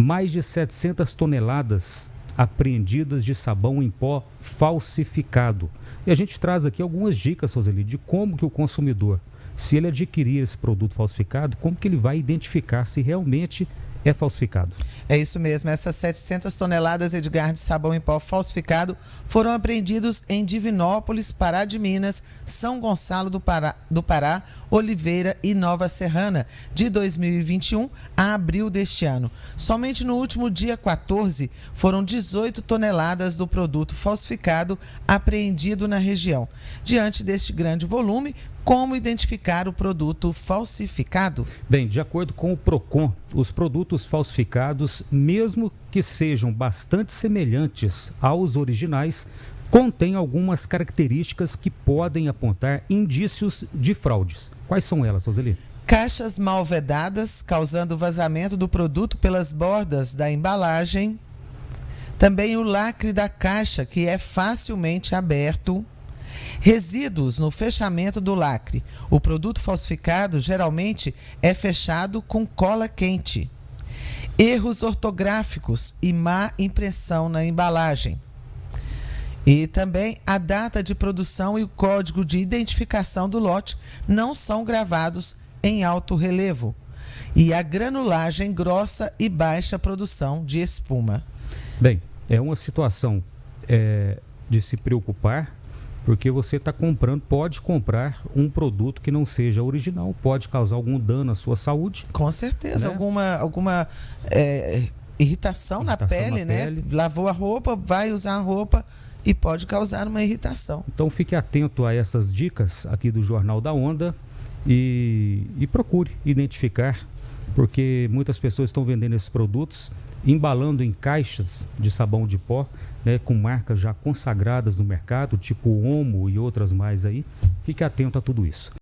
mais de 700 toneladas apreendidas de sabão em pó falsificado. E a gente traz aqui algumas dicas, Roseli, de como que o consumidor, se ele adquirir esse produto falsificado, como que ele vai identificar se realmente é falsificado. É isso mesmo. Essas 700 toneladas, Edgar, de sabão em pó falsificado foram apreendidos em Divinópolis, Pará de Minas, São Gonçalo do Pará, do Pará, Oliveira e Nova Serrana, de 2021 a abril deste ano. Somente no último dia 14 foram 18 toneladas do produto falsificado apreendido na região. Diante deste grande volume, como identificar o produto falsificado? Bem, de acordo com o PROCON, os produtos falsificados, mesmo que sejam bastante semelhantes aos originais, contêm algumas características que podem apontar indícios de fraudes. Quais são elas, Roseli? Caixas mal vedadas, causando vazamento do produto pelas bordas da embalagem. Também o lacre da caixa, que é facilmente aberto Resíduos no fechamento do lacre. O produto falsificado geralmente é fechado com cola quente. Erros ortográficos e má impressão na embalagem. E também a data de produção e o código de identificação do lote não são gravados em alto relevo. E a granulagem grossa e baixa produção de espuma. Bem, é uma situação é, de se preocupar porque você está comprando, pode comprar um produto que não seja original, pode causar algum dano à sua saúde. Com certeza, né? alguma, alguma é, irritação, irritação, na, pele, na né? Pele. Lavou a roupa, vai usar a roupa e pode causar uma irritação. Então fique atento a essas dicas aqui do Jornal da Onda e, e procure identificar, porque muitas pessoas estão vendendo esses produtos embalando em caixas de sabão de pó, né, com marcas já consagradas no mercado, tipo Omo e outras mais aí. Fique atento a tudo isso.